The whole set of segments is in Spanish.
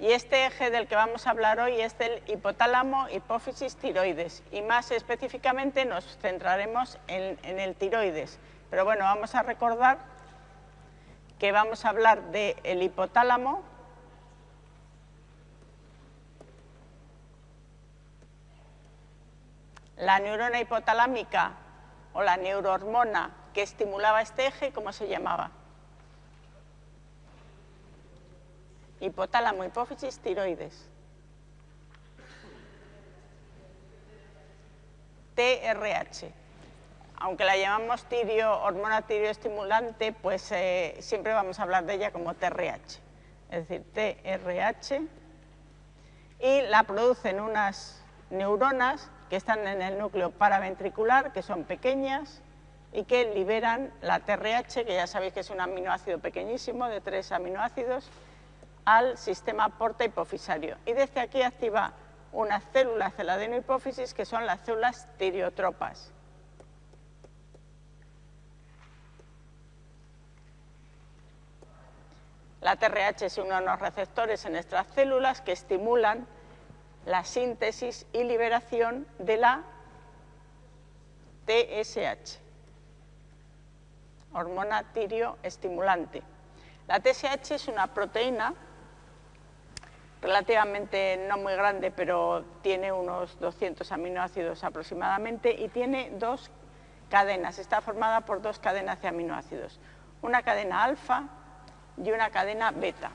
Y este eje del que vamos a hablar hoy es del hipotálamo, hipófisis, tiroides. Y más específicamente nos centraremos en, el tiroides. Pero bueno, vamos a recordar que vamos a hablar del hipotálamo, la neurona hipotalámica o la neurohormona que estimulaba este eje, ¿cómo se llamaba? Hipotálamo, hipófisis, tiroides. TRH. Aunque la llamamos tirio, hormona tiroestimulante, pues eh, siempre vamos a hablar de ella como TRH. Es decir, TRH. Y la producen unas neuronas que están en el núcleo paraventricular, que son pequeñas, y que liberan la TRH, que ya sabéis que es un aminoácido pequeñísimo, de tres aminoácidos, al sistema porta hipofisario. Y desde aquí activa unas células de la adenohipófisis que son las células tiriotropas. La TRH es uno de los receptores en nuestras células que estimulan la síntesis y liberación de la TSH, hormona tirioestimulante. La TSH es una proteína relativamente no muy grande, pero tiene unos 200 aminoácidos aproximadamente y tiene dos cadenas, está formada por dos cadenas de aminoácidos, una cadena alfa y una cadena beta.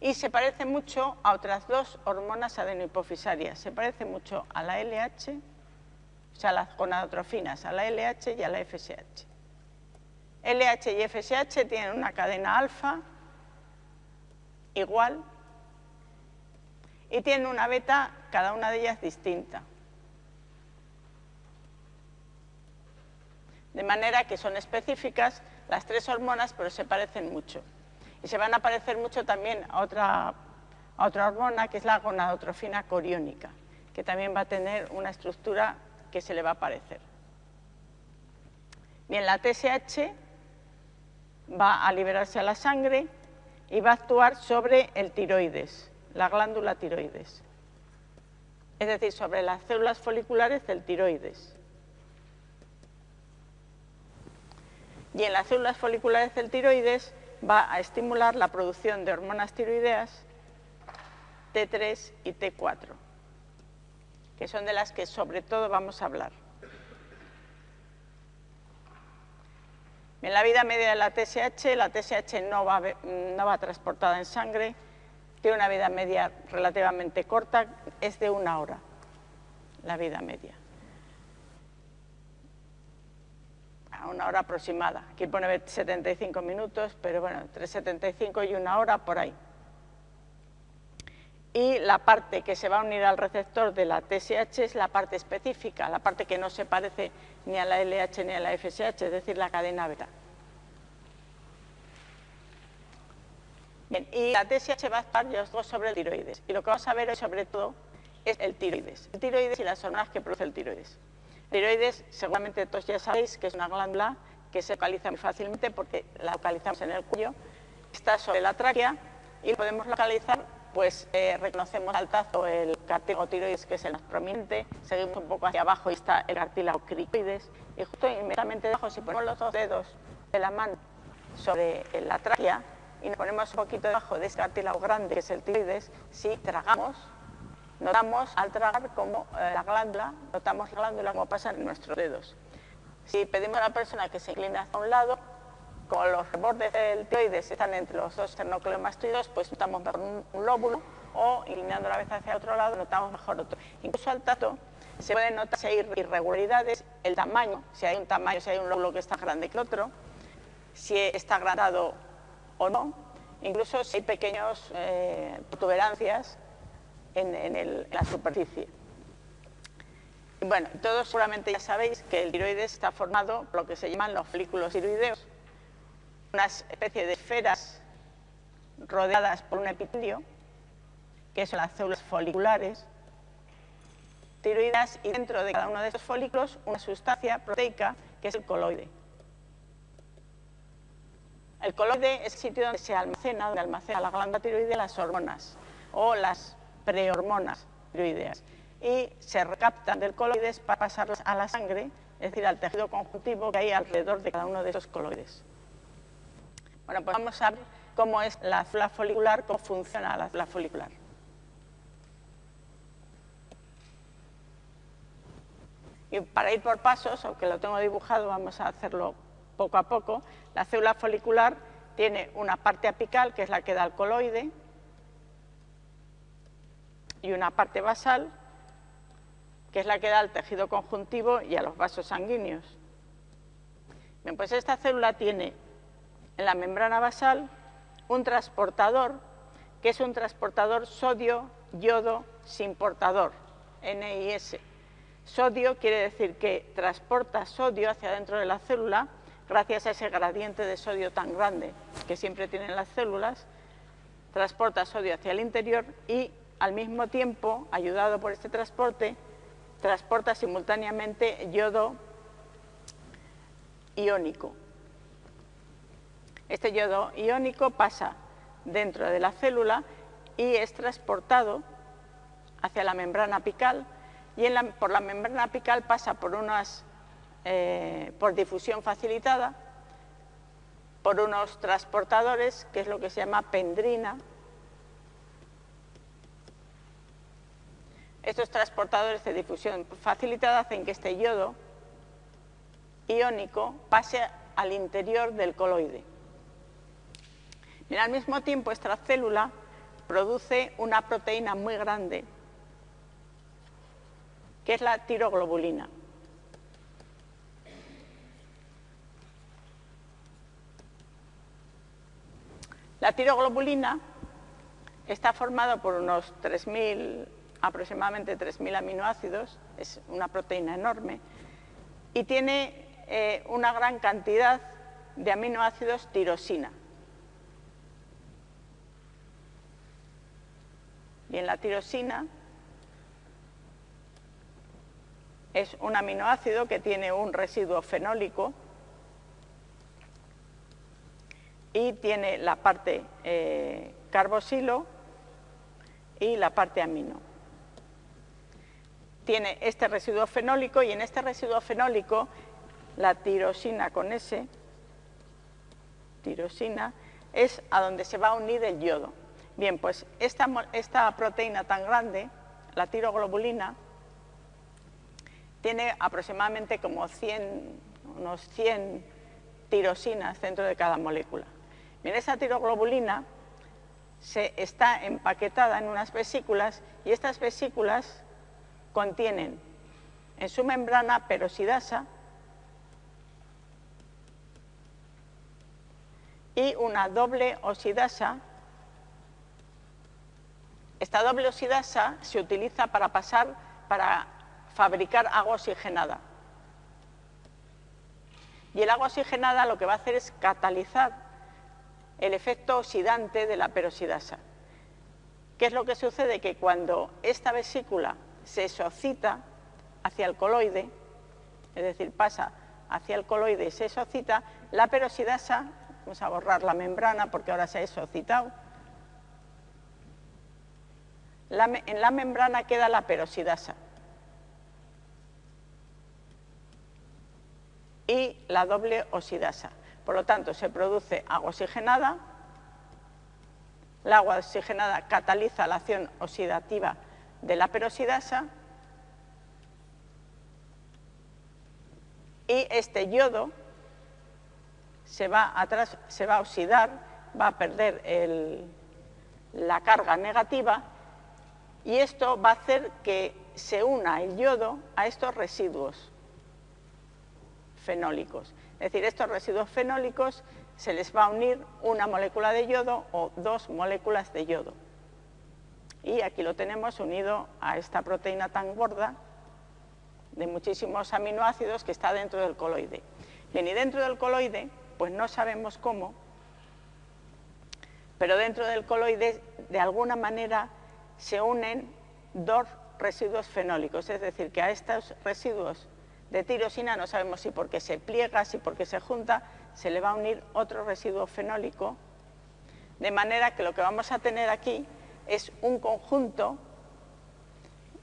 Y se parece mucho a otras dos hormonas adenohipofisarias, se parece mucho a la LH, o sea, las gonadotrofinas, a la LH y a la FSH. LH y FSH tienen una cadena alfa igual y tienen una beta, cada una de ellas distinta. De manera que son específicas las tres hormonas, pero se parecen mucho. Y se van a parecer mucho también a otra, a otra hormona, que es la gonadotrofina coriónica, que también va a tener una estructura que se le va a parecer. Bien, la TSH va a liberarse a la sangre y va a actuar sobre el tiroides la glándula tiroides, es decir, sobre las células foliculares del tiroides. Y en las células foliculares del tiroides va a estimular la producción de hormonas tiroideas T3 y T4, que son de las que sobre todo vamos a hablar. En la vida media de la TSH, la TSH no va, no va transportada en sangre, tiene una vida media relativamente corta, es de una hora la vida media. A una hora aproximada. Aquí pone 75 minutos, pero bueno, entre 75 y una hora por ahí. Y la parte que se va a unir al receptor de la TSH es la parte específica, la parte que no se parece ni a la LH ni a la FSH, es decir, la cadena beta. Bien, y la TSH va a estar sobre el tiroides. Y lo que vamos a ver hoy sobre todo es el tiroides. El tiroides y las hormonas que produce el tiroides. El tiroides, seguramente todos ya sabéis que es una glándula que se localiza muy fácilmente porque la localizamos en el cuello, está sobre la tráquea y podemos localizar, pues eh, reconocemos al tazo el cartílago tiroides, que es el más prominente, seguimos un poco hacia abajo y está el cartílago cricoides, y justo inmediatamente debajo, si ponemos los dos dedos de la mano sobre la tráquea, y nos ponemos un poquito debajo de ese cartílago grande que es el tiroides, si tragamos, notamos al tragar como eh, la glándula, notamos la glándula como pasa en nuestros dedos. Si pedimos a la persona que se incline hacia un lado, como los bordes del tiroides están entre los dos esternocleomastoides, pues notamos mejor un, lóbulo o inclinando la vez hacia otro lado notamos mejor otro. Incluso al tacto se pueden notar si hay irregularidades, el tamaño, si hay un tamaño, si hay un lóbulo que está grande que el otro, si está agrandado o no, incluso si hay pequeñas eh, protuberancias en, la superficie. bueno, todos seguramente ya sabéis que el tiroides está formado por lo que se llaman los folículos tiroideos, una especie de esferas rodeadas por un epitelio, que son las células foliculares tiroides, y dentro de cada uno de esos folículos una sustancia proteica que es el coloide. El coloide es el sitio donde se almacena, donde almacena la glándula tiroidea las hormonas o las prehormonas tiroideas y se recaptan del coloide para pasarlas a la sangre, es decir, al tejido conjuntivo que hay alrededor de cada uno de esos coloides. Bueno, pues vamos a ver cómo es la célula folicular, cómo funciona la célula folicular. Y para ir por pasos, aunque lo tengo dibujado, vamos a hacerlo poco a poco. La célula folicular tiene una parte apical, que es la que da el coloide, y una parte basal, que es la que da al tejido conjuntivo y a los vasos sanguíneos. Bien, pues esta célula tiene en la membrana basal un transportador, que es un transportador sodio-yodo sin portador, NIS. Sodio quiere decir que transporta sodio hacia dentro de la célula gracias a ese gradiente de sodio tan grande que siempre tienen las células, transporta sodio hacia el interior y al mismo tiempo, ayudado por este transporte, transporta simultáneamente yodo iónico. Este yodo iónico pasa dentro de la célula y es transportado hacia la membrana apical y por la membrana apical pasa por unas eh, por difusión facilitada por unos transportadores que es lo que se llama pendrina estos transportadores de difusión facilitada hacen que este yodo iónico pase al interior del coloide y al mismo tiempo esta célula produce una proteína muy grande, que es la tiroglobulina. La tiroglobulina está formada por unos 3.000, aproximadamente 3.000 aminoácidos, es una proteína enorme, y tiene eh, una gran cantidad de aminoácidos tirosina, Y en la tirosina es un aminoácido que tiene un residuo fenólico y tiene la parte eh, carboxilo y la parte amino. Tiene este residuo fenólico y en este residuo fenólico la tirosina con S, tirosina, es a donde se va a unir el yodo. Bien, pues esta, proteína tan grande, la tiroglobulina, tiene aproximadamente como 100, unos 100 tirosinas dentro de cada molécula. Bien, esa tiroglobulina se está empaquetada en unas vesículas y estas vesículas contienen en su membrana peroxidasa y una doble oxidasa esta doble oxidasa se utiliza para pasar, para fabricar agua oxigenada. Y el agua oxigenada lo que va a hacer es catalizar el efecto oxidante de la peroxidasa. ¿Qué es lo que sucede? Que cuando esta vesícula se exocita hacia el coloide, es decir, pasa hacia el coloide y se exocita, la peroxidasa, vamos a borrar la membrana porque ahora se ha exocitado, en la membrana queda la peroxidasa. y la doble oxidasa. Por lo tanto, se produce agua oxigenada, la agua oxigenada cataliza la acción oxidativa de la peroxidasa y este yodo se va, se va a oxidar, va a perder la carga negativa y esto va a hacer que se una el yodo a estos residuos fenólicos. Es decir, estos residuos fenólicos se les va a unir una molécula de yodo o dos moléculas de yodo. Y aquí lo tenemos unido a esta proteína tan gorda de muchísimos aminoácidos que está dentro del coloide. Bien, y dentro del coloide, pues no sabemos cómo, pero dentro del coloide de alguna manera se unen dos residuos fenólicos, es decir, que a estos residuos de tirosina no sabemos si porque se pliega, si porque se junta, se le va a unir otro residuo fenólico, de manera que lo que vamos a tener aquí es un conjunto,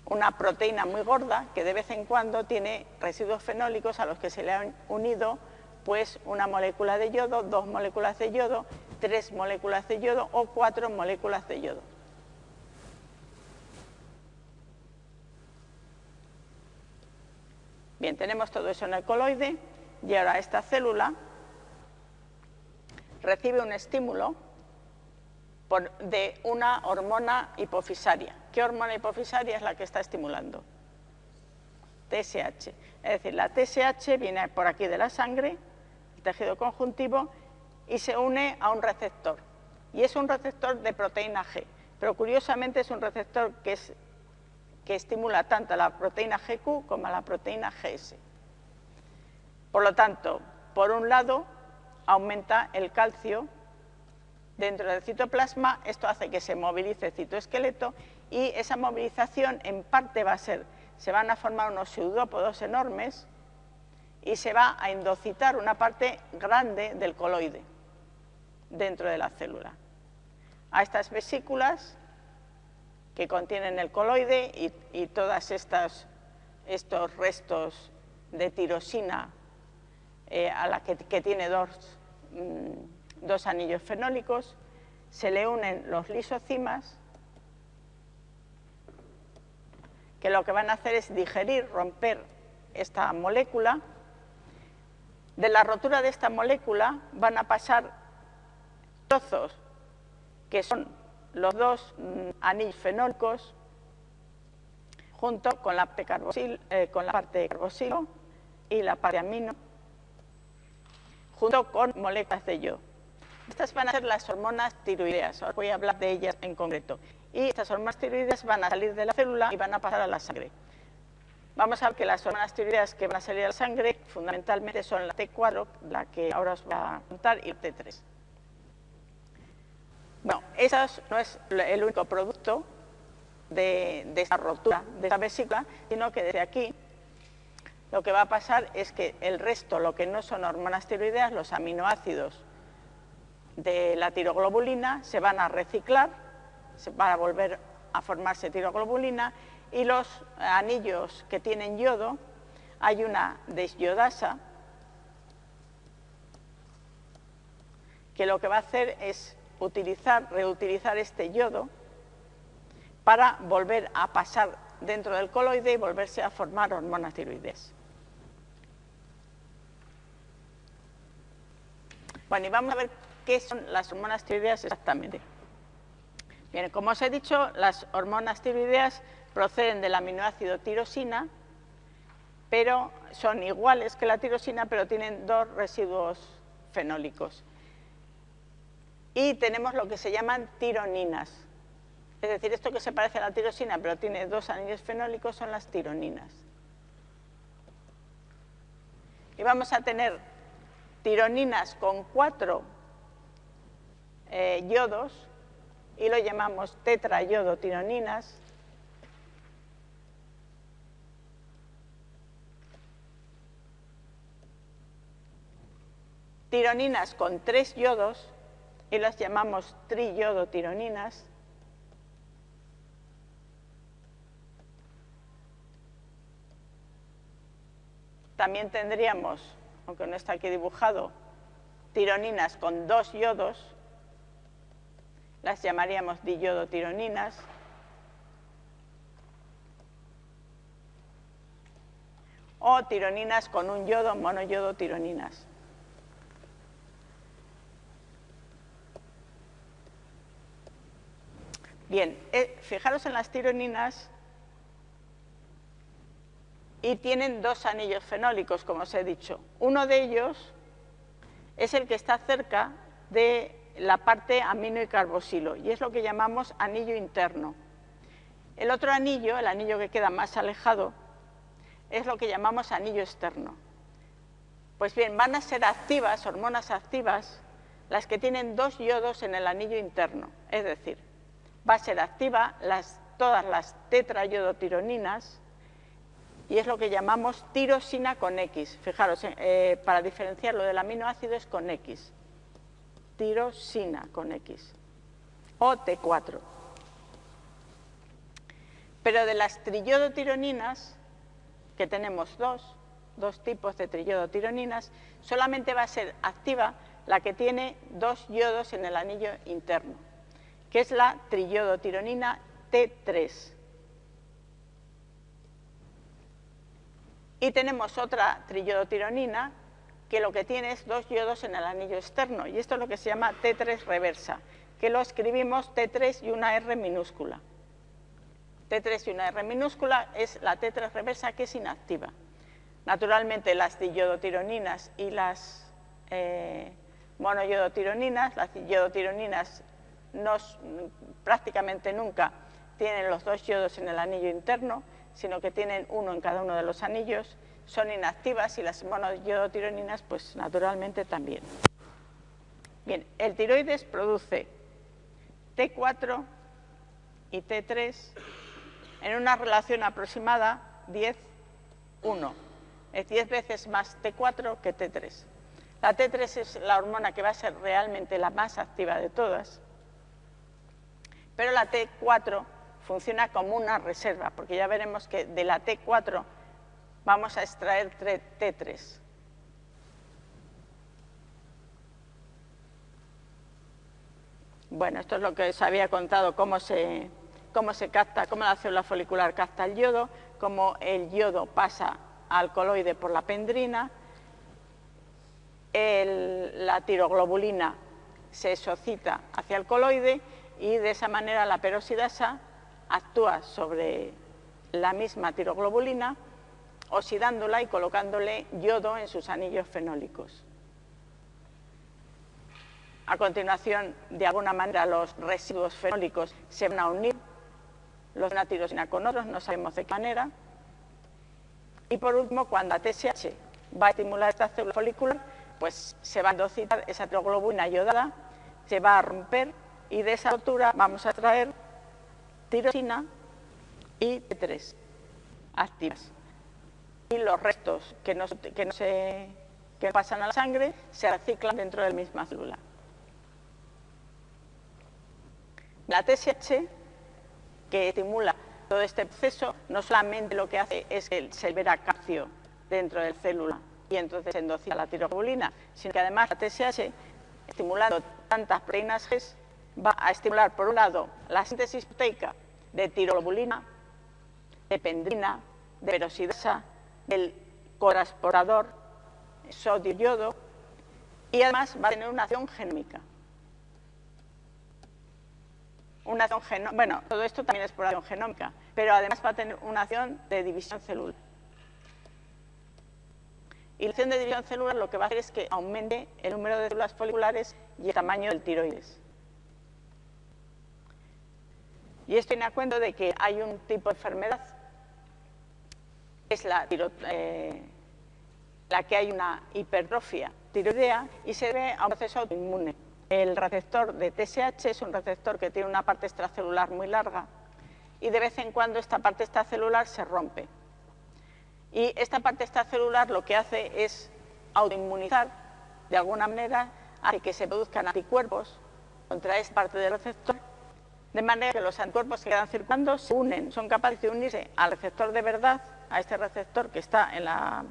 una proteína muy gorda, que de vez en cuando tiene residuos fenólicos a los que se le han unido pues una molécula de yodo, dos moléculas de yodo, tres moléculas de yodo o cuatro moléculas de yodo. Bien, tenemos todo eso en el coloide y ahora esta célula recibe un estímulo de una hormona hipofisaria. ¿Qué hormona hipofisaria es la que está estimulando? TSH. Es decir, la TSH viene por aquí de la sangre, el tejido conjuntivo, y se une a un receptor. Y es un receptor de proteína G, pero curiosamente es un receptor que es que estimula tanto a la proteína GQ como a la proteína GS. Por lo tanto, por un lado, aumenta el calcio dentro del citoplasma, esto hace que se movilice el citoesqueleto y esa movilización en parte va a ser, se van a formar unos pseudópodos enormes y se va a endocitar una parte grande del coloide dentro de la célula. A estas vesículas que contienen el coloide y, y todos estos restos de tirosina eh, a la que, tiene mm, dos, anillos fenólicos, se le unen los lisocimas que lo que van a hacer es digerir, romper esta molécula. De la rotura de esta molécula van a pasar trozos que son los dos mm, anillos fenólicos junto con la, eh, parte carboxilo y la parte amino, junto con moléculas de yodo. Estas van a ser las hormonas tiroideas, ahora voy a hablar de ellas en concreto. Y estas hormonas tiroideas van a salir de la célula y van a pasar a la sangre. Vamos a ver que las hormonas tiroideas que van a salir de la sangre fundamentalmente son la T4, la que ahora os voy a contar, y la T3. Bueno, eso no es el único producto de, esta rotura de esta vesícula, sino que desde aquí lo que va a pasar es que el resto, lo que no son hormonas tiroideas, los aminoácidos de la tiroglobulina, se van a reciclar, se van a volver a formarse tiroglobulina y los anillos que tienen yodo, hay una desyodasa que lo que va a hacer es utilizar, reutilizar este yodo para volver a pasar dentro del coloide y volverse a formar hormonas tiroides. Bueno, y vamos a ver qué son las hormonas tiroideas exactamente. Bien, como os he dicho, las hormonas tiroideas proceden del aminoácido tirosina, pero son iguales que la tirosina, pero tienen dos residuos fenólicos y tenemos lo que se llaman tironinas. Es decir, esto que se parece a la tirosina pero tiene dos anillos fenólicos son las tironinas. Y vamos a tener tironinas con cuatro eh, yodos y lo llamamos tetrayodotironinas. Tironinas con tres yodos y las llamamos triyodotironinas. También tendríamos, aunque no está aquí dibujado, tironinas con dos yodos, las llamaríamos diyodotironinas. O tironinas con un yodo, monoyodotironinas. Bien, eh, fijaros en las tironinas y tienen dos anillos fenólicos, como os he dicho. Uno de ellos es el que está cerca de la parte amino y carboxilo y es lo que llamamos anillo interno. El otro anillo, el anillo que queda más alejado, es lo que llamamos anillo externo. Pues bien, van a ser activas, hormonas activas, las que tienen dos yodos en el anillo interno, es decir, va a ser activa todas las tetrayodotironinas y es lo que llamamos tirosina con X. Fijaros, eh, eh, para diferenciarlo del aminoácido es con X. Tirosina con X. O T4. Pero de las trillodotironinas, que tenemos dos, dos tipos de trillodotironinas, solamente va a ser activa la que tiene dos yodos en el anillo interno, que es la trillodotironina T3. Y tenemos otra trillodotironina que lo que tiene es dos yodos en el anillo externo, y esto es lo que se llama T3 reversa, que lo escribimos T3 y una R minúscula. T3 y una R minúscula es la T3 reversa que es inactiva. Naturalmente las diodotironinas y las eh, monoyodotironinas, las yodotironinas prácticamente nunca tienen los dos yodos en el anillo interno, sino que tienen uno en cada uno de los anillos, son inactivas y las monoyodotironinas, pues naturalmente también. Bien, el tiroides produce T4 y T3 en una relación aproximada 10-1, es 10 veces más T4 que T3. La T3 es la hormona que va a ser realmente la más activa de todas, pero la T4 funciona como una reserva, porque ya veremos que de la T4 vamos a extraer T3. Bueno, esto es lo que os había contado, cómo se, cómo se capta, cómo la célula folicular capta el yodo, cómo el yodo pasa al coloide por la pendrina, la tiroglobulina se exocita hacia el coloide y de esa manera la peroxidasa actúa sobre la misma tiroglobulina, oxidándola y colocándole yodo en sus anillos fenólicos. A continuación, de alguna manera, los residuos fenólicos se van a unir, los de una tirosina con otros, no sabemos de qué manera. Y por último, cuando la TSH va a estimular esta célula folicular, pues se va a endocitar esa tiroglobulina yodada, se va a romper y de esa rotura vamos a traer tirosina y T3 activas. Y los restos que no, que no se que pasan a la sangre se reciclan dentro de la misma célula. La TSH, que estimula todo este proceso, no solamente lo que hace es que se libera calcio dentro de la célula y entonces se endocina la tiroglobulina, sino que además la TSH, estimulando tantas proteínas G, va a estimular, por un lado, la síntesis proteica de tiroglobulina, de pendrina, de peroxidasa, del corasporador sodio-yodo y además va a tener una acción genómica. Una acción bueno, todo esto también es por acción genómica, pero además va a tener una acción de división celular. Y la acción de división celular lo que va a hacer es que aumente el número de células foliculares y el tamaño del tiroides. Y esto tiene a cuenta de que hay un tipo de enfermedad, es la, eh, la que hay una hipertrofia tiroidea y se debe a un proceso autoinmune. El receptor de TSH es un receptor que tiene una parte extracelular muy larga y de vez en cuando esta parte extracelular se rompe. Y esta parte extracelular lo que hace es autoinmunizar, de alguna manera, hace que se produzcan anticuerpos contra esta parte del receptor de manera que los anticuerpos que quedan circulando se unen, son capaces de unirse al receptor de verdad, a este receptor que está en la,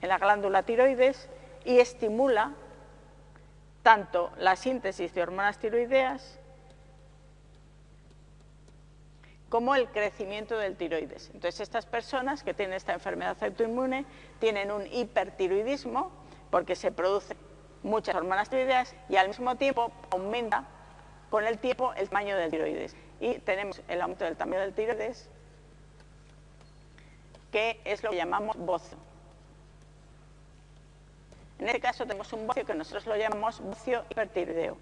en la glándula tiroides y estimula tanto la síntesis de hormonas tiroideas como el crecimiento del tiroides. Entonces, estas personas que tienen esta enfermedad autoinmune tienen un hipertiroidismo porque se producen muchas hormonas tiroideas y al mismo tiempo aumenta con el tiempo el tamaño del tiroides. Y tenemos el aumento del tamaño del tiroides, que es lo que llamamos bocio. En este caso tenemos un bocio que nosotros lo llamamos bocio hipertiroideo.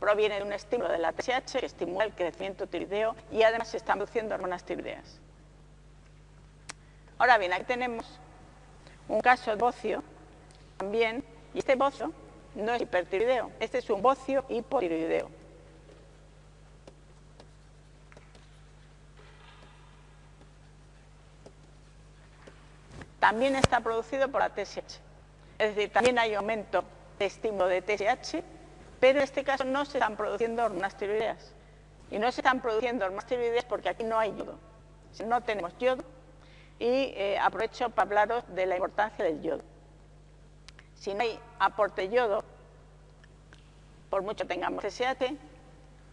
Proviene de un estímulo de la TSH que estimula el crecimiento tiroideo y además se están produciendo hormonas tiroideas. Ahora bien, aquí tenemos un caso de bocio también, y este bocio no es hipertiroideo, este es un bocio hipotiroideo. También está producido por la TSH, es decir, también hay aumento de estímulo de TSH, pero en este caso no se están produciendo hormonas tiroideas. Y no se están produciendo hormonas tiroideas porque aquí no hay yodo, no tenemos yodo, y eh, aprovecho para hablaros de la importancia del yodo. Si no hay aporte yodo, por mucho tengamos TSH,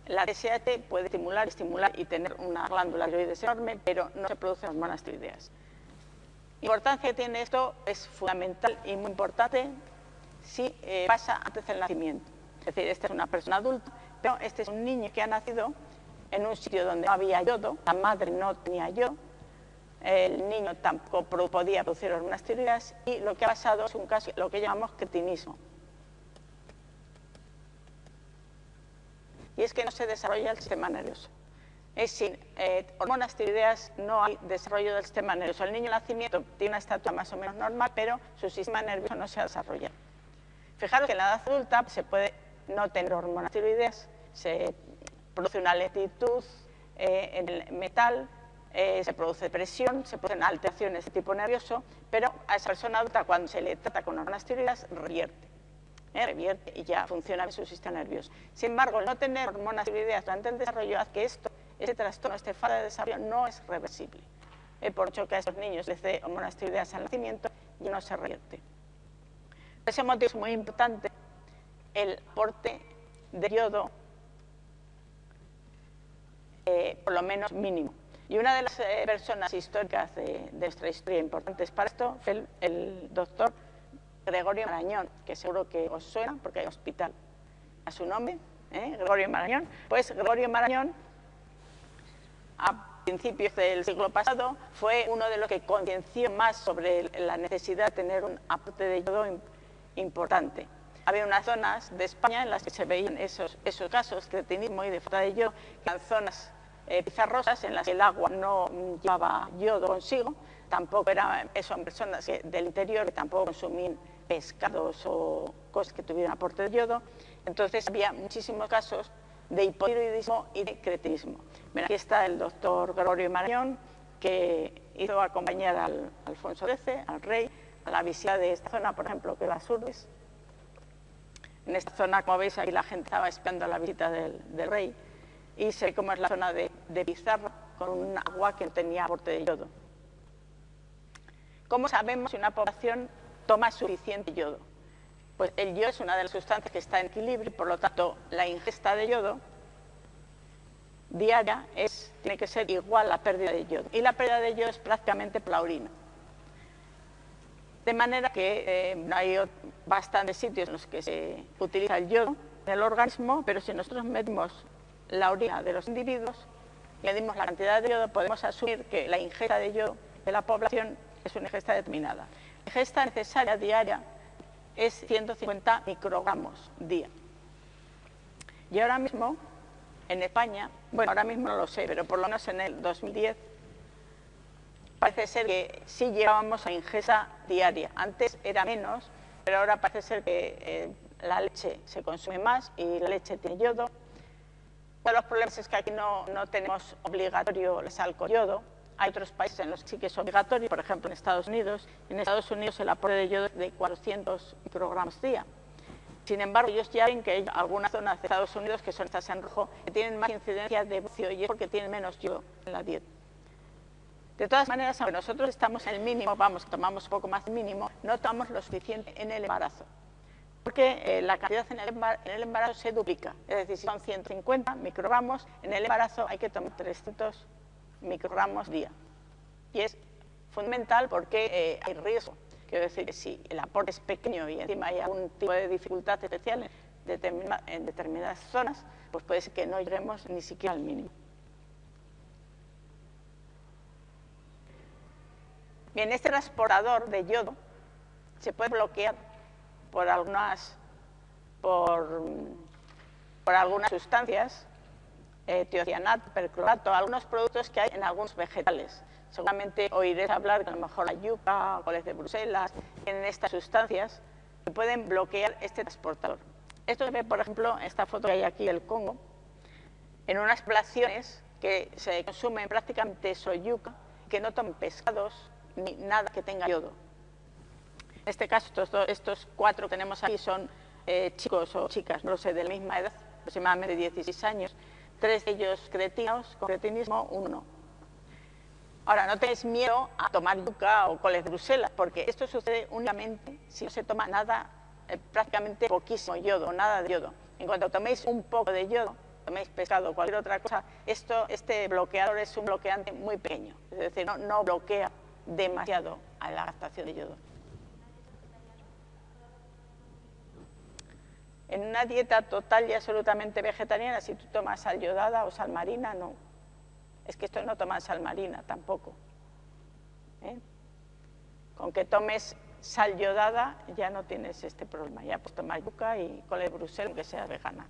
la TSH puede estimular, estimular y tener una glándula tiroides enorme, pero no se producen hormonas tiroideas. La importancia que tiene esto es fundamental y muy importante si eh, pasa antes del nacimiento. Es decir, esta es una persona adulta, pero este es un niño que ha nacido en un sitio donde no había yodo, la madre no tenía yodo, el niño tampoco podía producir hormonas tiroideas y lo que ha pasado es un caso, lo que llamamos cretinismo. Y es que no se desarrolla el sistema nervioso es sin eh, hormonas tiroideas no hay desarrollo del sistema nervioso. El niño en nacimiento tiene una estatura más o menos normal, pero su sistema nervioso no se ha desarrollado. Fijaros que en la edad adulta se puede no tener hormonas tiroideas, se produce una lentitud eh, en el metal, eh, se produce presión, se producen alteraciones de tipo nervioso, pero a esa persona adulta cuando se le trata con hormonas tiroideas revierte. revierte y ya funciona en su sistema nervioso. Sin embargo, no tener hormonas tiroideas durante el desarrollo hace que esto ese trastorno, este falta de desarrollo no es reversible. Eh, por mucho que a estos niños les dé hormonas tiroideas al nacimiento, y no se revierte. Por ese motivo es muy importante el aporte de yodo, eh, por lo menos mínimo. Y una de las eh, personas históricas de, nuestra historia importantes para esto fue el, doctor Gregorio Marañón, que seguro que os suena porque hay hospital a su nombre, Gregorio Marañón. Pues Gregorio Marañón a principios del siglo pasado, fue uno de los que concienció más sobre la necesidad de tener un aporte de yodo importante. Había unas zonas de España en las que se veían esos, casos de tenismo y de falta de yodo, que eran zonas eh, pizarrosas en las que el agua no llevaba yodo consigo, tampoco eran, son personas del interior tampoco consumían pescados o cosas que tuvieran aporte de yodo, entonces había muchísimos casos de hipotiroidismo y de cretinismo. aquí está el doctor Gregorio Marañón, que hizo acompañar al Alfonso XIII, al rey, a la visita de esta zona, por ejemplo, que las Urbes. En esta zona, como veis, aquí la gente estaba esperando la visita del, rey y ve cómo es la zona de, de pizarra con un agua que tenía aporte de yodo. ¿Cómo sabemos si una población toma suficiente yodo? Pues el yodo es una de las sustancias que está en equilibrio, por lo tanto, la ingesta de yodo diaria tiene que ser igual a la pérdida de yodo. Y la pérdida de yodo es prácticamente por la orina. De manera que eh, hay bastantes sitios en los que se utiliza el yodo en el organismo, pero si nosotros medimos la orina de los individuos, medimos la cantidad de yodo, podemos asumir que la ingesta de yodo de la población es una ingesta determinada. La ingesta necesaria diaria es 150 microgramos día. Y ahora mismo, en España, bueno, ahora mismo no lo sé, pero por lo menos en el 2010, parece ser que sí llevábamos a ingesta diaria. Antes era menos, pero ahora parece ser que eh, la leche se consume más y la leche tiene yodo. Uno de los problemas es que aquí no, no tenemos obligatorio el sal con yodo, hay otros países en los que sí que es obligatorio, por ejemplo en Estados Unidos. En Estados Unidos el aporte de yodo es de 400 microgramos día. Sin embargo, ellos ya ven que hay algunas zonas de Estados Unidos que son estas en rojo, que tienen más incidencia de bucio y es porque tienen menos yodo en la dieta. De todas maneras, aunque nosotros estamos en el mínimo, vamos, tomamos un poco más de mínimo, no tomamos lo suficiente en el embarazo. Porque eh, la cantidad en el, embarazo, se duplica. Es decir, si son 150 microgramos, en el embarazo hay que tomar 300 microgramos día. Y es fundamental porque eh, hay riesgo. Quiero decir que si el aporte es pequeño y encima hay algún tipo de dificultad especial en, determinadas zonas, pues puede ser que no lleguemos ni siquiera al mínimo. Bien, este transportador de yodo se puede bloquear por algunas, por, por algunas sustancias eh, tiocianato, perclorato, algunos productos que hay en algunos vegetales. Seguramente oiréis hablar que a lo mejor la yuca, coles de Bruselas, tienen estas sustancias que pueden bloquear este transportador. Esto se ve, por ejemplo, en esta foto que hay aquí del Congo, en unas poblaciones que se consumen prácticamente solo yuca, que no toman pescados ni nada que tenga yodo. En este caso, estos, cuatro que tenemos aquí son eh, chicos o chicas, no lo sé, de la misma edad, aproximadamente 16 años, tres de ellos cretinos, con cretinismo, uno Ahora, no tengáis miedo a tomar yuca o coles de Bruselas, porque esto sucede únicamente si no se toma nada, eh, prácticamente poquísimo yodo, nada de yodo. En cuanto toméis un poco de yodo, toméis pescado o cualquier otra cosa, esto, este bloqueador es un bloqueante muy pequeño, es decir, no, bloquea demasiado a la captación de yodo. En una dieta total y absolutamente vegetariana, si tú tomas sal yodada o sal marina, no. Es que esto no toma sal marina tampoco. ¿eh? Con que tomes sal yodada ya no tienes este problema. Ya puedes tomar yuca y cole de Bruselas, aunque sea vegana.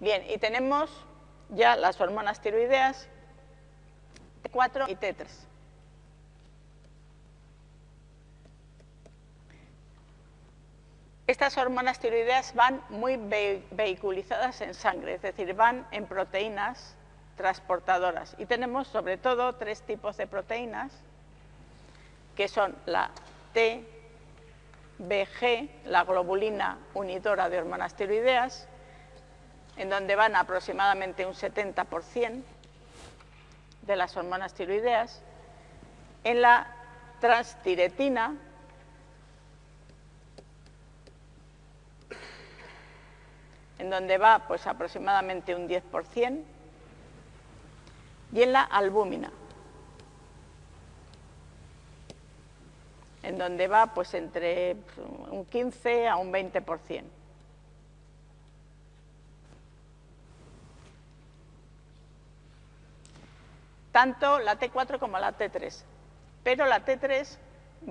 Bien, y tenemos ya las hormonas tiroideas T4 y T3. Estas hormonas tiroideas van muy vehiculizadas en sangre, es decir, van en proteínas transportadoras. Y tenemos sobre todo tres tipos de proteínas, que son la TBG, la globulina unidora de hormonas tiroideas, en donde van aproximadamente un 70% de las hormonas tiroideas, en la transtiretina, en donde va pues aproximadamente un 10%, y en la albúmina, en donde va pues entre un 15 a un 20%. Tanto la T4 como la T3, pero la T3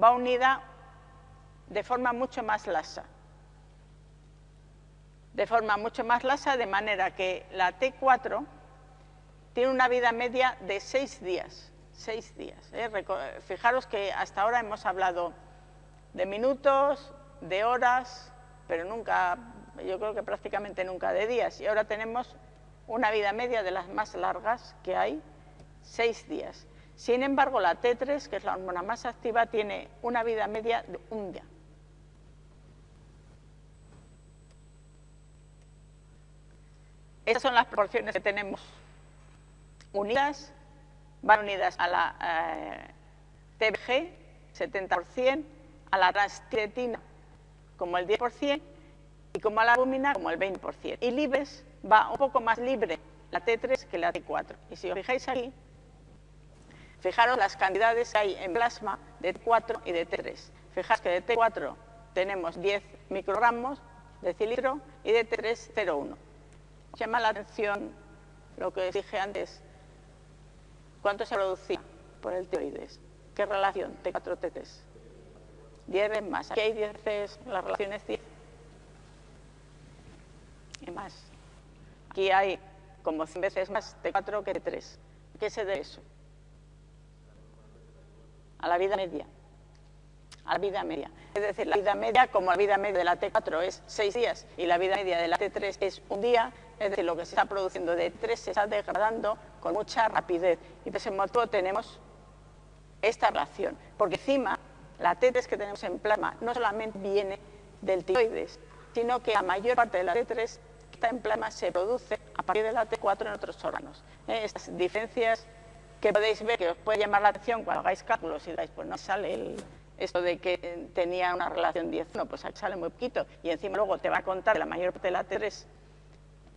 va unida de forma mucho más lasa de forma mucho más lasa, de manera que la T4 tiene una vida media de seis días. Seis días. ¿eh? Fijaros que hasta ahora hemos hablado de minutos, de horas, pero nunca, yo creo que prácticamente nunca de días. Y ahora tenemos una vida media de las más largas que hay, seis días. Sin embargo, la T3, que es la hormona más activa, tiene una vida media de un día. Estas son las proporciones que tenemos unidas, van unidas a la eh, TBG, 70%, a la transtiretina como el 10% y como a la albúmina como el 20%. Y libres va un poco más libre la T3 que la T4. Y si os fijáis aquí, fijaros las cantidades que hay en plasma de T4 y de T3. Fijaos que de T4 tenemos 10 microgramos de cilindro y de T3 0,1 llama la atención lo que dije antes. ¿Cuánto se producía por el tiroides? ¿Qué relación? T4, T3. 10 veces más. Aquí hay 10 veces, la relación es 10. Y más. Aquí hay como 100 veces más T4 que T3. ¿Qué se debe eso? A la vida media. A la vida media. Es decir, la vida media, como la vida media de la T4 es 6 días y la vida media de la T3 es un día, es decir, lo que se está produciendo de 3 se está degradando con mucha rapidez. Y por ese motivo tenemos esta relación. Porque encima, la T3 que tenemos en plasma no solamente viene del tiroides, sino que la mayor parte de la T3 que está en plasma se produce a partir de la T4 en otros órganos. ¿Eh? Estas diferencias que podéis ver, que os puede llamar la atención cuando hagáis cálculos y digáis, pues no sale el, esto de que tenía una relación 10, no, pues aquí sale muy poquito. Y encima luego te va a contar que la mayor parte de la T3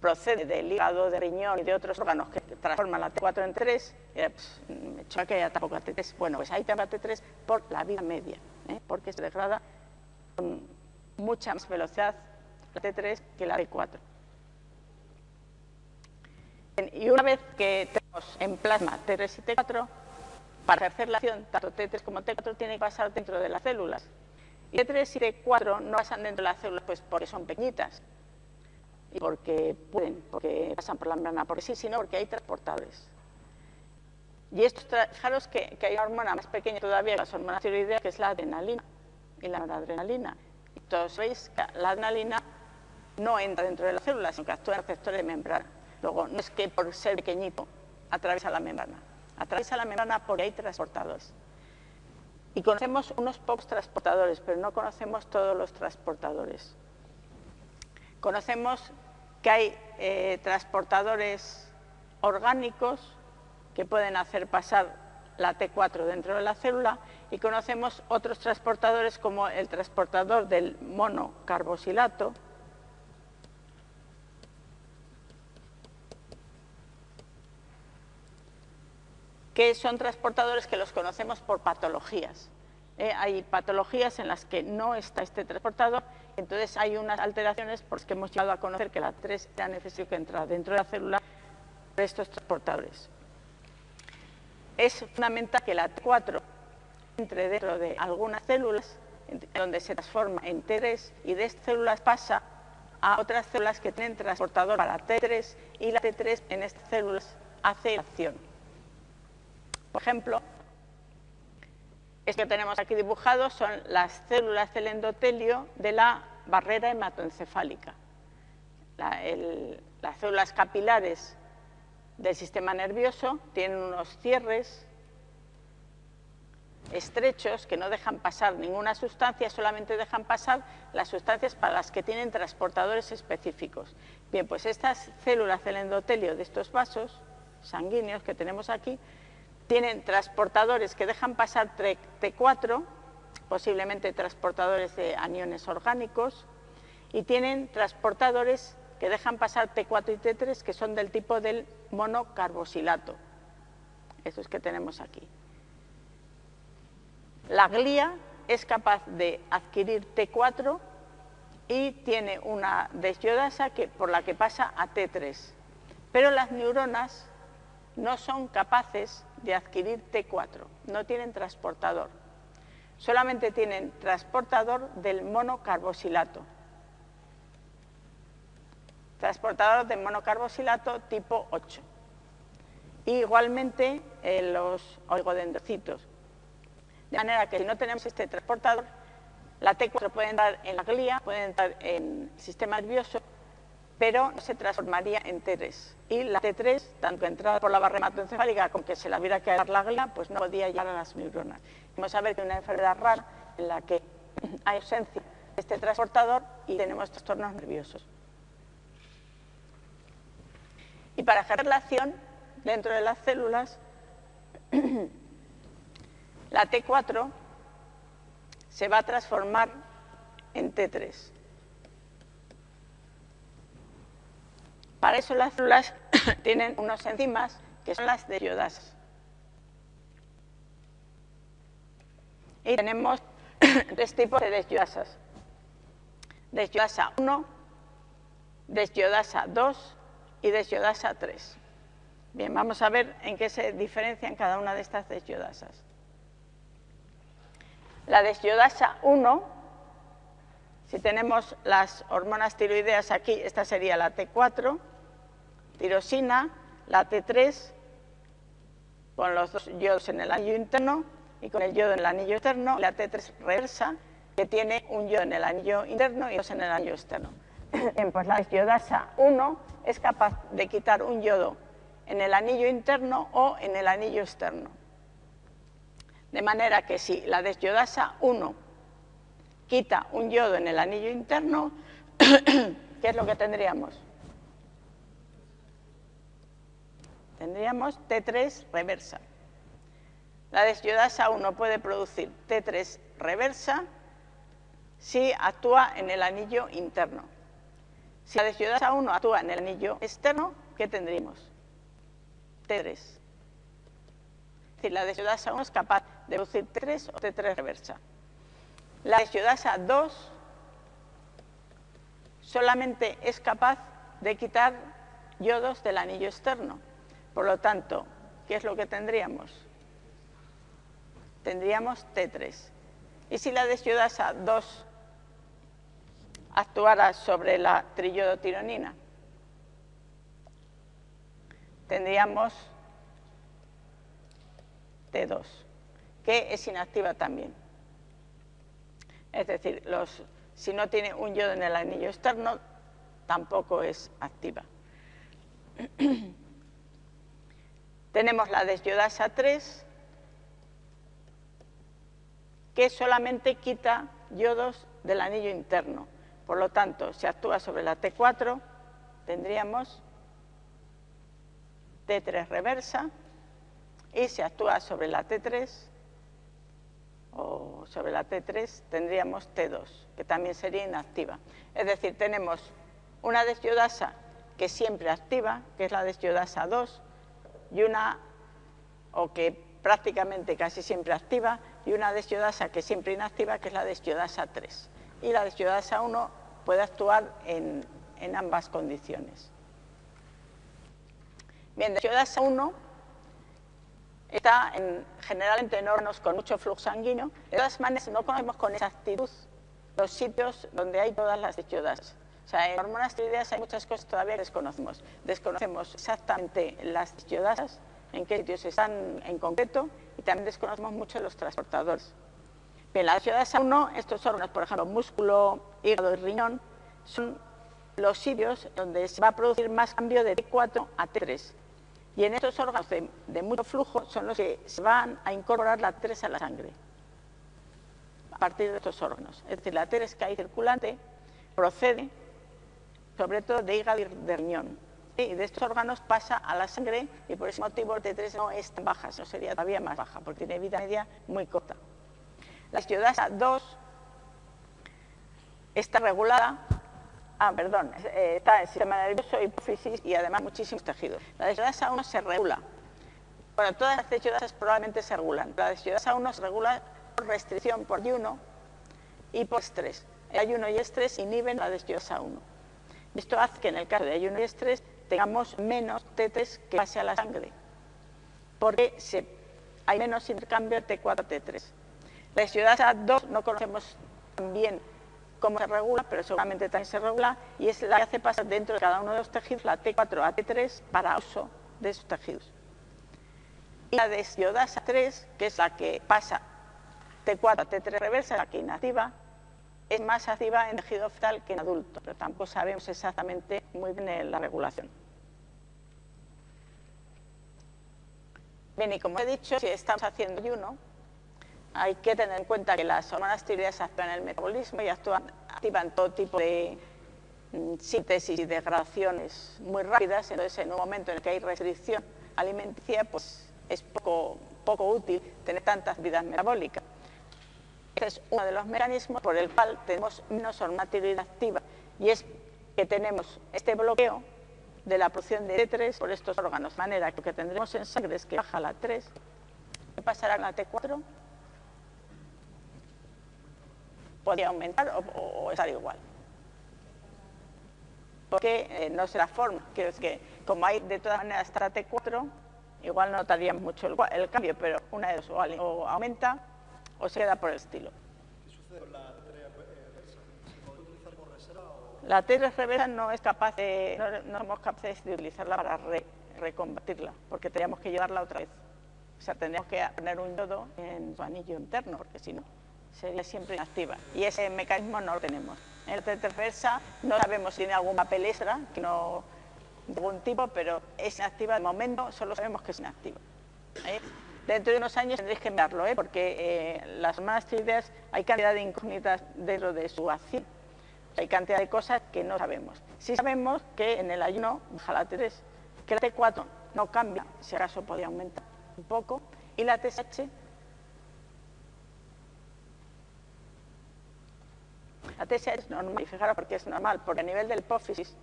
procede del hígado, de riñón y de otros órganos que transforman la T4 en 3, pues, me choca que haya tampoco T3. Bueno, pues te va T3 por la vida media, ¿eh? porque se degrada con mucha más velocidad la T3 que la T4. Y una vez que tenemos en plasma T3 y T4, para hacer la acción, tanto T3 como T4 tienen que pasar dentro de las células. Y T3 y T4 no pasan dentro de las células pues porque son pequeñitas, y porque pueden, porque pasan por la membrana por sí, sino porque hay transportadores. Y esto, fijaros que, que, hay una hormona más pequeña todavía que las hormonas tiroideas, que es la adrenalina y la noradrenalina. Y todos veis que la adrenalina no entra dentro de las células, sino que actúa en receptores de membrana. Luego, no es que por ser pequeñito atraviesa la membrana, atraviesa la membrana porque hay transportadores. Y conocemos unos pocos transportadores, pero no conocemos todos los transportadores. Conocemos que hay eh, transportadores orgánicos que pueden hacer pasar la T4 dentro de la célula y conocemos otros transportadores como el transportador del monocarboxilato, que son transportadores que los conocemos por patologías. ¿eh? hay patologías en las que no está este transportador, entonces hay unas alteraciones por las que hemos llegado a conocer que la 3 era necesario que entrara dentro de la célula de estos transportadores. Es fundamental que la T4 entre dentro de algunas células donde se transforma en T3 y de estas células pasa a otras células que tienen transportador para T3 y la T3 en estas células hace acción. Por ejemplo, esto que tenemos aquí dibujado son las células del endotelio de la barrera hematoencefálica. las células capilares del sistema nervioso tienen unos cierres estrechos que no dejan pasar ninguna sustancia, solamente dejan pasar las sustancias para las que tienen transportadores específicos. Bien, pues estas células del endotelio de estos vasos sanguíneos que tenemos aquí tienen transportadores que dejan pasar T4, posiblemente transportadores de aniones orgánicos, y tienen transportadores que dejan pasar T4 y T3, que son del tipo del monocarboxilato, esos que tenemos aquí. La glía es capaz de adquirir T4 y tiene una desyodasa que, por la que pasa a T3, pero las neuronas no son capaces de adquirir T4, no tienen transportador. Solamente tienen transportador del monocarboxilato. Transportador del monocarboxilato tipo 8. igualmente eh, los oligodendrocitos. De manera que si no tenemos este transportador, la T4 puede entrar en la glía, puede entrar en el sistema nervioso pero se transformaría en T3. Y la T3, tanto entrada por la barrera hematoencefálica como que se la hubiera que la glía, pues no podía llegar a las neuronas. Vamos a ver que una enfermedad rara en la que hay ausencia de este transportador y tenemos trastornos nerviosos. Y para ejercer la acción dentro de las células, la T4 se va a transformar en T3. Para eso las células tienen unos enzimas que son las desyodasas. Y tenemos tres tipos de desyodasas. Desyodasa 1, desyodasa 2 y desyodasa 3. Bien, vamos a ver en qué se diferencian cada una de estas desyodasas. La desyodasa 1, si tenemos las hormonas tiroideas aquí, esta sería la T4, tirosina, la T3, con los dos yodos en el anillo interno y con el yodo en el anillo externo, la T3 reversa, que tiene un yodo en el anillo interno y dos en el anillo externo. Bien, pues la yodasa 1 es capaz de quitar un yodo en el anillo interno o en el anillo externo. De manera que si la desyodasa 1 quita un yodo en el anillo interno, ¿qué es lo que tendríamos? tendríamos T3 reversa. La desyodasa 1 puede producir T3 reversa si actúa en el anillo interno. Si la desyodasa 1 actúa en el anillo externo, ¿qué tendríamos? T3. Es decir, la desyodasa 1 es capaz de producir T3 o T3 reversa. La desyodasa 2 solamente es capaz de quitar yodos del anillo externo. Por lo tanto, ¿qué es lo que tendríamos? Tendríamos T3. ¿Y si la desyodasa 2 actuara sobre la triyodotironina? Tendríamos T2, que es inactiva también. Es decir, si no tiene un yodo en el anillo externo, tampoco es activa. Tenemos la desdiodasa 3, que solamente quita yodos del anillo interno. Por lo tanto, si actúa sobre la T4, tendríamos T3 reversa, y si actúa sobre la T3, o sobre la T3, tendríamos T2, que también sería inactiva. Es decir, tenemos una desdiodasa que siempre activa, que es la desdiodasa 2, y una, o que prácticamente casi siempre activa, y una desdiodasa que siempre inactiva, que es la desdiodasa 3. Y la desdiodasa 1 puede actuar en, ambas condiciones. Bien, desdiodasa 1 está en, generalmente en órganos con mucho flujo sanguíneo. De todas maneras, no conocemos con exactitud los sitios donde hay todas las desdiodasas. O sea, en hormonas tiroideas hay muchas cosas que todavía desconocemos. Desconocemos exactamente las desdiodasas, en qué sitios están en concreto, y también desconocemos mucho los transportadores. Bien, la desdiodasa 1, estos órganos, por ejemplo, músculo, hígado y riñón, son los sitios donde se va a producir más cambio de T4 a T3. Y en estos órganos de, mucho flujo son los que se van a incorporar la T3 a la sangre a partir de estos órganos. Es decir, la T3 que hay circulante procede sobre todo de hígado y de riñón. Y de estos órganos pasa a la sangre y por ese motivo el T3 no es tan baja, sino sería todavía más baja, porque tiene vida media muy corta. La estiodasa 2 está regulada Ah, perdón, eh, está el sistema nervioso, hipófisis y además muchísimos tejidos. La deshidrasa 1 se regula. Bueno, todas las deshidrasas probablemente se regulan. La deshidrasa 1 se regula por restricción por ayuno y por estrés. El ayuno y estrés inhiben la deshidrasa 1. Esto hace que en el caso de ayuno y estrés tengamos menos T3 que pase a la sangre, porque hay menos intercambio T4-T3. La deshidrasa 2 no conocemos bien cómo se regula, pero seguramente también se regula, y es la que hace pasar dentro de cada uno de los tejidos la T4 a T3 para uso de esos tejidos. Y la desdiodasa 3, que es la que pasa T4 a T3 reversa, la que inactiva, es más activa en tejido fetal que en adulto, pero tampoco sabemos exactamente muy bien la regulación. Bien, y como he dicho, si estamos haciendo ayuno, hay que tener en cuenta que las hormonas tiroideas actúan en el metabolismo y actúan, activan todo tipo de mm, síntesis y degradaciones muy rápidas, entonces en un momento en el que hay restricción alimenticia, pues es poco, poco útil tener tantas vidas metabólicas. Este es uno de los mecanismos por el cual tenemos menos hormona tiroidea activa y es que tenemos este bloqueo de la producción de T3 por estos órganos, de manera que lo que tendremos en sangre es que baja la 3, ¿qué pasará con la T4? Podría aumentar o, estar igual. Porque eh, no será forma, que como hay de todas maneras hasta T4, igual no notaríamos mucho el, cambio, pero una de dos, o, aumenta o se queda por el estilo. ¿Qué sucede con la T reversa? ¿Se utilizar por reserva? La T reversa no es capaz de, no, somos capaces de utilizarla para recombatirla, porque tendríamos que llevarla otra vez. O sea, tendríamos que poner un yodo en su anillo interno, porque si no sería siempre inactiva. Y ese mecanismo no lo tenemos. En la reversa no sabemos si tiene algún papel no de algún tipo, pero es inactiva de momento, solo sabemos que es inactiva. ¿Eh? Dentro de unos años tendréis que mirarlo, ¿eh? porque eh, las hormonas tiroideas hay cantidad de incógnitas dentro de su acción. Hay cantidad de cosas que no sabemos. Sí sabemos que en el ayuno baja la T3, que la T4 no cambia, si acaso podría aumentar un poco, y la TSH La TSH es normal, y fijaros por qué es normal, porque a nivel del hipófisis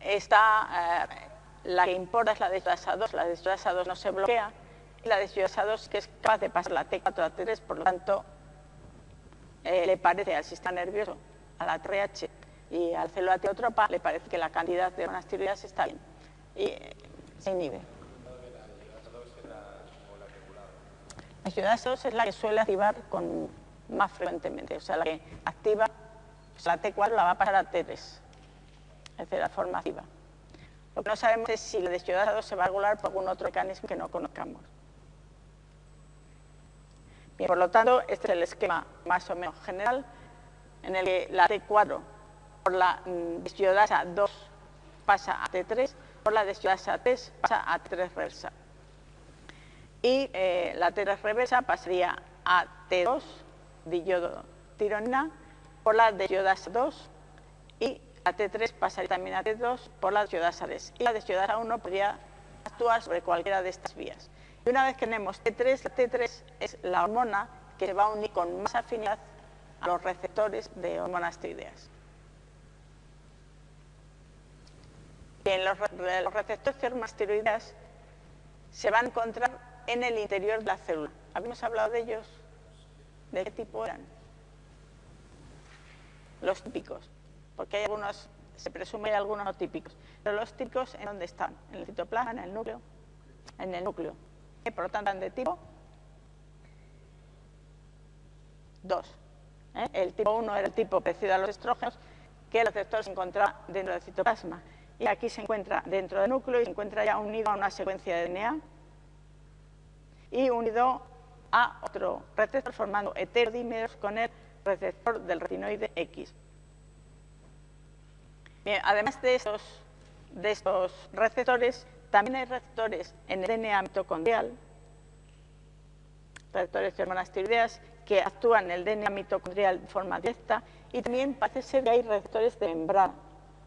está, eh, la que importa es la deshidrasa 2, la deshidrasa 2 no se bloquea, y la deshidrasa 2 que es capaz de pasar la T4 a T3, por lo tanto, eh, le parece al sistema nervioso, a la TRH y al célula teotropa, le parece que la cantidad de hormonas tiroideas está bien y eh, se inhibe. La deshidrasa 2 es la que suele activar con más frecuentemente. O sea, la que activa, la T4 la va a pasar a T3, es decir, la forma activa. Lo que no sabemos es si la deshidrasa se va a regular por algún otro mecanismo que no conozcamos. Bien, por lo tanto, este es el esquema más o menos general en el que la T4 por la mm, deshidrasa 2 pasa a T3, por la desyodasa 3 pasa a T3 reversa. Y eh, la T3 reversa pasaría a T2, diyodo tironina, por la desyodasa 2 y la T3 pasaría también a T2 por la desyodasa 3. Y la desyodasa 1 podría actuar sobre cualquiera de estas vías. Y una vez que tenemos T3, la T3 es la hormona que se va a unir con más afinidad a los receptores de hormonas tiroideas. Bien, los, los receptores de hormonas tiroideas se van a encontrar en el interior de la célula. ¿Habíamos hablado de ellos? ¿De qué tipo eran? Los típicos, porque hay algunos, se presume hay algunos no típicos, pero los típicos, ¿en dónde están? ¿En el citoplasma, en el núcleo? En el núcleo. Y por lo tanto, de tipo 2. ¿eh? El tipo 1 era el tipo parecido a los estrógenos, que el receptor se encontraba dentro del citoplasma. Y aquí se encuentra dentro del núcleo y se encuentra ya unido a una secuencia de DNA y unido a otro receptor formando heterodímeros con el receptor del retinoide X. Además de estos, receptores, también hay receptores en el DNA mitocondrial, receptores de hormonas tiroideas, que actúan en el DNA mitocondrial de forma directa y también parece ser que hay receptores de membrana.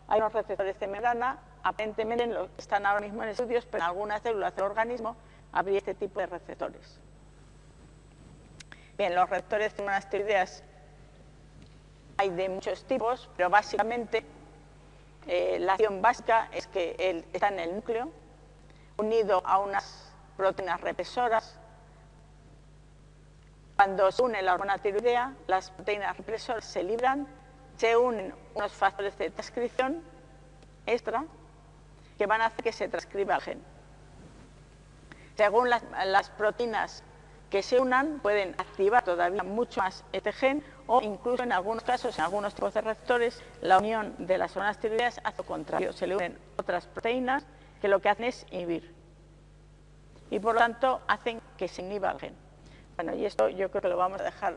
Hay unos receptores de membrana, aparentemente están ahora mismo en estudios, pero en algunas células del organismo habría este tipo de receptores. Bien, los receptores de hormonas tiroideas hay de muchos tipos, pero básicamente eh, la acción básica es que está en el núcleo, unido a unas proteínas represoras. Cuando se une la hormona tiroidea, las proteínas represoras se libran, se unen unos factores de transcripción extra que van a hacer que se transcriba el gen. Según las proteínas que se unan, pueden activar todavía mucho más este gen o incluso en algunos casos, en algunos tipos de receptores, la unión de las hormonas tiroideas hace lo contrario, se le unen otras proteínas que lo que hacen es inhibir. Y por lo tanto hacen que se inhiba el gen. Bueno, y esto yo creo que lo vamos a dejar